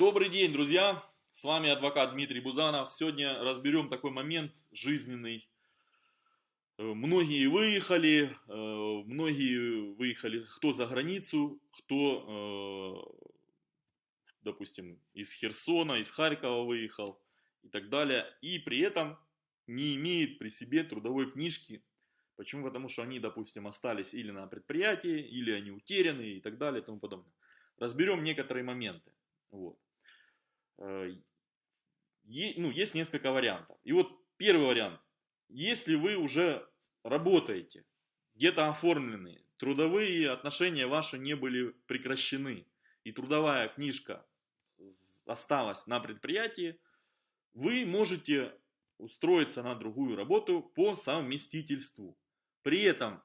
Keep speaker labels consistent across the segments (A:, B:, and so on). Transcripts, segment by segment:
A: Добрый день, друзья! С вами адвокат Дмитрий Бузанов. Сегодня разберем такой момент жизненный. Э, многие выехали, э, многие выехали кто за границу, кто, э, допустим, из Херсона, из Харькова выехал и так далее. И при этом не имеет при себе трудовой книжки. Почему? Потому что они, допустим, остались или на предприятии, или они утеряны и так далее и тому подобное. Разберем некоторые моменты. Вот. Э, ну, есть несколько вариантов. И вот первый вариант. Если вы уже работаете, где-то оформлены, трудовые отношения ваши не были прекращены, и трудовая книжка осталась на предприятии, вы можете устроиться на другую работу по совместительству. При этом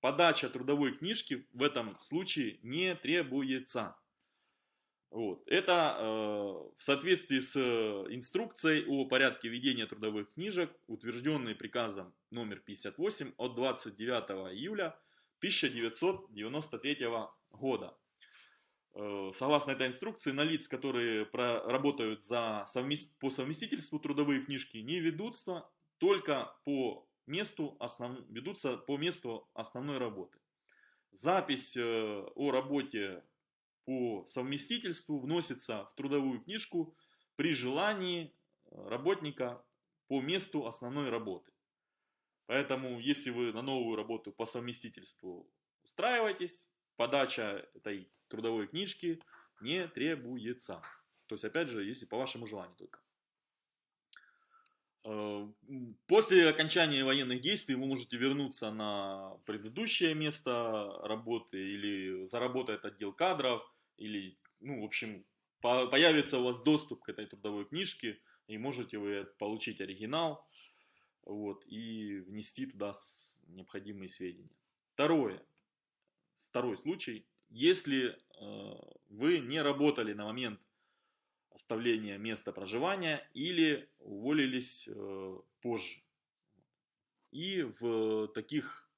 A: подача трудовой книжки в этом случае не требуется. Вот. Это э, в соответствии с э, инструкцией о порядке ведения трудовых книжек, утвержденной приказом номер 58 от 29 июля 1993 года. Э, согласно этой инструкции, на лиц, которые работают за совмест... по совместительству трудовые книжки, не ведутся только по месту основ... ведутся по месту основной работы. Запись э, о работе по совместительству вносится в трудовую книжку при желании э, работника по месту основной работы. Поэтому, если вы на новую работу по совместительству устраиваетесь, подача этой трудовой книжки не требуется. То есть, опять же, если по вашему желанию только. Э, после окончания военных действий вы можете вернуться на предыдущее место работы или заработает отдел кадров, или, ну, в общем, появится у вас доступ к этой трудовой книжке, и можете вы получить оригинал вот, и внести туда необходимые сведения. Второе, второй случай, если э, вы не работали на момент оставления места проживания или уволились э, позже. И в таких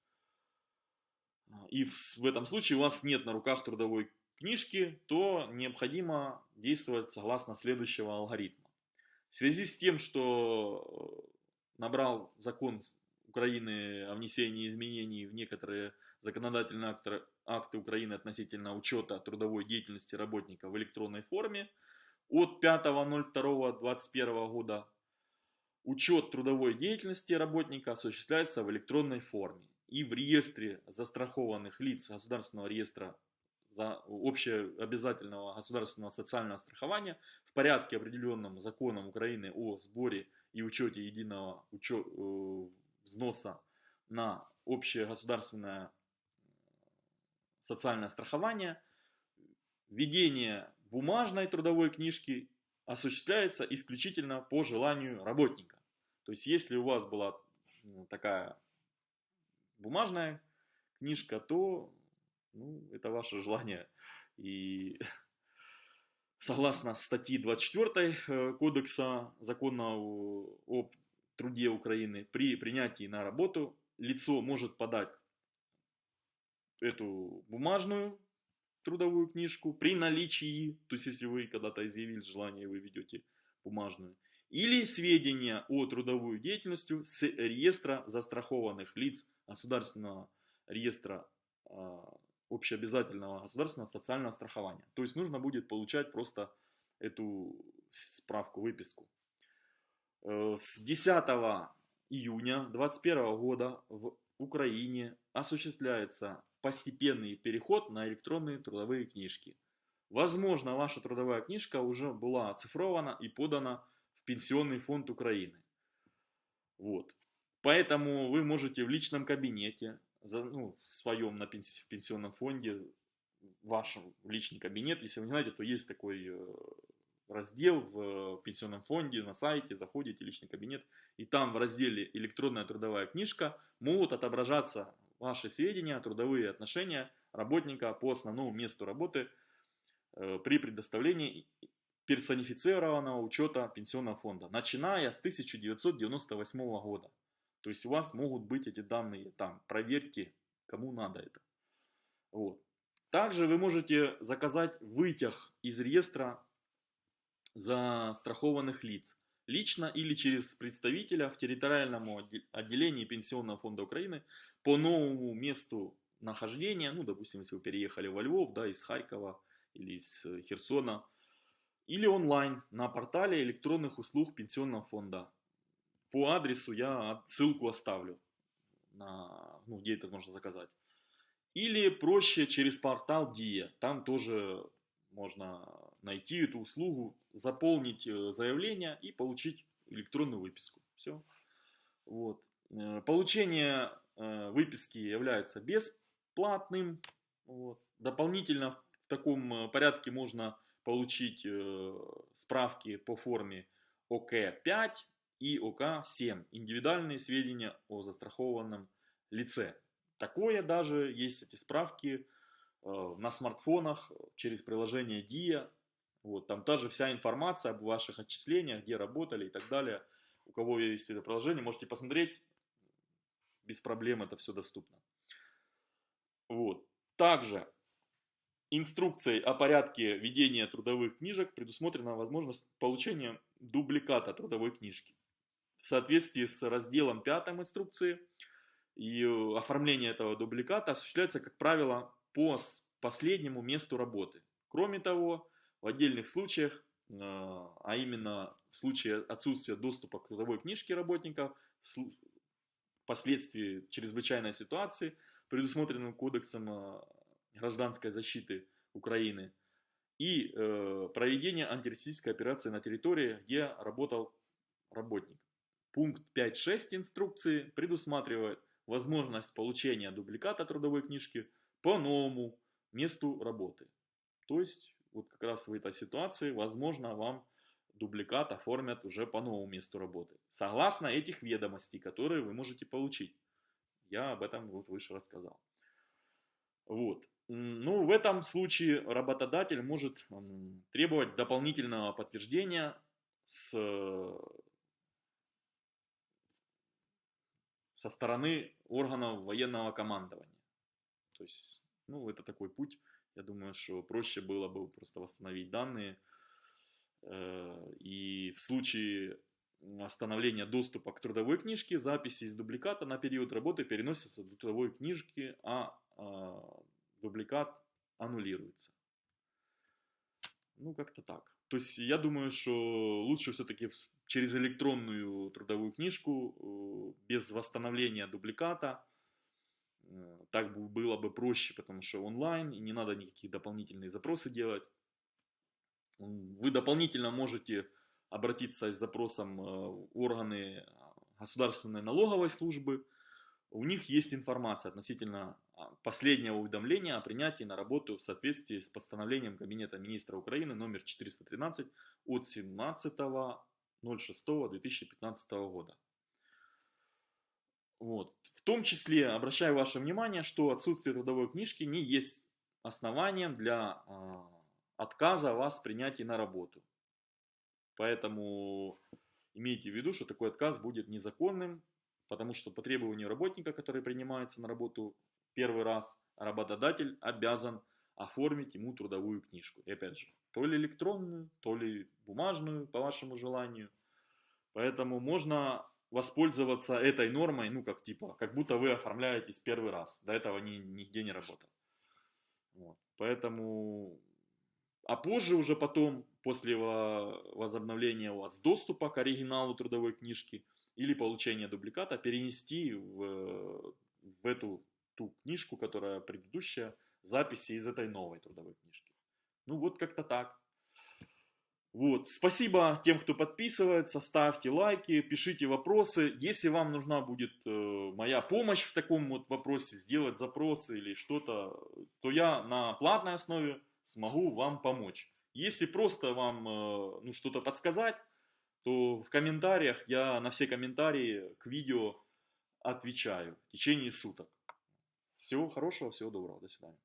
A: и в, в этом случае у вас нет на руках трудовой книжки, то необходимо действовать согласно следующего алгоритма. В связи с тем, что набрал закон Украины о внесении изменений в некоторые законодательные акты, акты Украины относительно учета трудовой деятельности работника в электронной форме, от 5.02.21 года. Учет трудовой деятельности работника осуществляется в электронной форме и в реестре застрахованных лиц Государственного реестра за общеобязательного государственного социального страхования в порядке, определенном законом Украины о сборе и учете единого учет, э, взноса на общее государственное социальное страхование, введение бумажной трудовой книжки осуществляется исключительно по желанию работника. То есть, если у вас была ну, такая бумажная книжка, то ну, это ваше желание. И согласно статьи 24 э, Кодекса закона о труде Украины, при принятии на работу лицо может подать эту бумажную трудовую книжку при наличии, то есть если вы когда-то изъявили желание, вы ведете бумажную, или сведения о трудовой деятельности с реестра застрахованных лиц Государственного реестра а, общеобязательного государственного социального страхования. То есть нужно будет получать просто эту справку, выписку. Э, с 10 июня 2021 года в Украине осуществляется постепенный переход на электронные трудовые книжки. Возможно, ваша трудовая книжка уже была оцифрована и подана в Пенсионный фонд Украины. Вот. Поэтому вы можете в личном кабинете, ну, в своем на пенсионном фонде, в вашем личный кабинет, если вы не знаете, то есть такой э, раздел в пенсионном фонде на сайте, заходите в личный кабинет, и там в разделе «Электронная трудовая книжка» могут отображаться ваши сведения, трудовые отношения работника по основному месту работы э, при предоставлении персонифицированного учета пенсионного фонда, начиная с 1998 года. То есть у вас могут быть эти данные там, проверьте, кому надо это. Вот. Также вы можете заказать вытяг из реестра застрахованных лиц, лично или через представителя в территориальном отделении Пенсионного фонда Украины по новому месту нахождения, ну, допустим, если вы переехали во Львов, да, из Харькова или из э, Херсона, или онлайн на портале электронных услуг Пенсионного фонда. По адресу я ссылку оставлю, на, ну, где это можно заказать. Или проще через портал DIA, там тоже можно найти эту услугу, заполнить э, заявление и получить электронную выписку. Все. Вот. Э, получение выписки является бесплатным. Вот. Дополнительно в таком порядке можно получить э, справки по форме ОК-5 и ОК-7, индивидуальные сведения о застрахованном лице. Такое даже есть эти справки э, на смартфонах через приложение DIA. Вот, там тоже вся информация об ваших отчислениях, где работали и так далее. У кого есть это приложение, можете посмотреть. Без проблем это все доступно. Вот. Также инструкцией о порядке ведения трудовых книжек предусмотрена возможность получения дубликата трудовой книжки. В соответствии с разделом 5 инструкции и э, оформление этого дубликата осуществляется, как правило, по последнему месту работы. Кроме того, в отдельных случаях, э, а именно в случае отсутствия доступа к трудовой книжке работника, впоследствии чрезвычайной ситуации, предусмотренным кодексом э, гражданской защиты Украины и э, проведение антитеррористической операции на территории, где работал работник. Пункт 5.6 инструкции предусматривает возможность получения дубликата трудовой книжки по новому месту работы. То есть, вот как раз в этой ситуации, возможно, вам дубликат оформят уже по новому месту работы. Согласно этих ведомостей, которые вы можете получить. Я об этом вот выше рассказал. Вот. Ну, в этом случае работодатель может требовать дополнительного подтверждения с, со стороны органов военного командования. То есть, ну, это такой путь. Я думаю, что проще было бы просто восстановить данные. Э, и в случае остановления доступа к трудовой книжке, записи из дубликата на период работы переносятся до трудовой книжки, а, а дубликат аннулируется. Ну, как-то так. То есть я думаю, что лучше все-таки через электронную трудовую книжку, э, без восстановления дубликата, э, так было бы проще, потому что онлайн, и не надо никакие дополнительные запросы делать. Вы дополнительно можете обратиться с запросом э, в органы государственной налоговой службы, у них есть информация относительно а, последнего уведомления о принятии на работу в соответствии с постановлением Кабинета министра Украины номер 413 от 17.06.2015 года. Вот. В том числе обращаю ваше внимание, что отсутствие трудовой книжки не есть основанием для э, отказа вас принятия на работу. Поэтому имейте в виду, что такой отказ будет незаконным Потому что по требованию работника, который принимается на работу первый раз, работодатель обязан оформить ему трудовую книжку. И опять же, то ли электронную, то ли бумажную, по вашему желанию. Поэтому можно воспользоваться этой нормой, ну, как типа, как будто вы оформляетесь первый раз. До этого ни, нигде не работал. Вот. Поэтому, а позже уже потом, после возобновления у вас доступа к оригиналу трудовой книжки, или получение дубликата перенести в, в эту ту книжку, которая предыдущая, записи из этой новой трудовой книжки. Ну вот как-то так. Вот. Спасибо тем, кто подписывается, ставьте лайки, пишите вопросы. Если вам нужна будет э, моя помощь в таком вот вопросе, сделать запросы или что-то, то я на платной основе смогу вам помочь. Если просто вам э, ну, что-то подсказать, то в комментариях я на все комментарии к видео отвечаю в течение суток. Всего хорошего, всего доброго, до свидания.